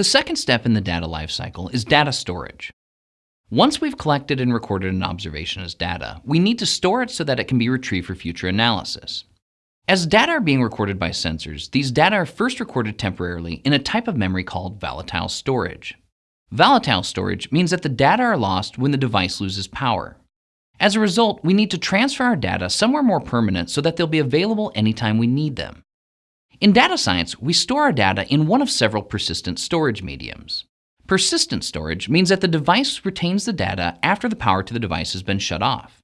The second step in the data lifecycle is data storage. Once we've collected and recorded an observation as data, we need to store it so that it can be retrieved for future analysis. As data are being recorded by sensors, these data are first recorded temporarily in a type of memory called volatile storage. Volatile storage means that the data are lost when the device loses power. As a result, we need to transfer our data somewhere more permanent so that they'll be available anytime we need them. In data science, we store our data in one of several persistent storage mediums. Persistent storage means that the device retains the data after the power to the device has been shut off.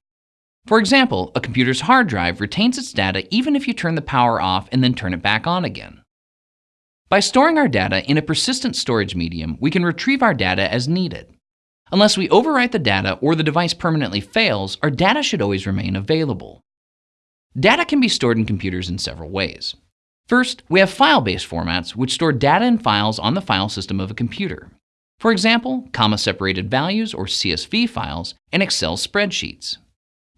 For example, a computer's hard drive retains its data even if you turn the power off and then turn it back on again. By storing our data in a persistent storage medium, we can retrieve our data as needed. Unless we overwrite the data or the device permanently fails, our data should always remain available. Data can be stored in computers in several ways. First, we have file-based formats which store data in files on the file system of a computer. For example, comma-separated values or CSV files and Excel spreadsheets.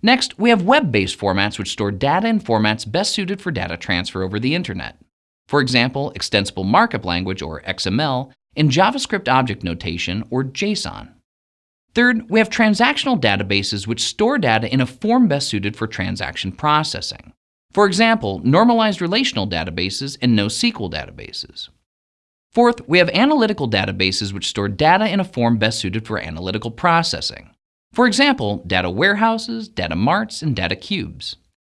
Next, we have web-based formats which store data in formats best suited for data transfer over the internet. For example, Extensible Markup Language or XML and JavaScript Object Notation or JSON. Third, we have transactional databases which store data in a form best suited for transaction processing. For example, normalized relational databases and NoSQL databases. Fourth, we have analytical databases which store data in a form best suited for analytical processing. For example, data warehouses, data marts, and data cubes.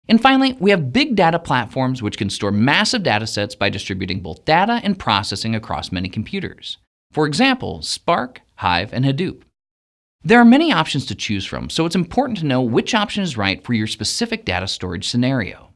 And finally, we have big data platforms which can store massive data sets by distributing both data and processing across many computers. For example, Spark, Hive, and Hadoop. There are many options to choose from, so it's important to know which option is right for your specific data storage scenario.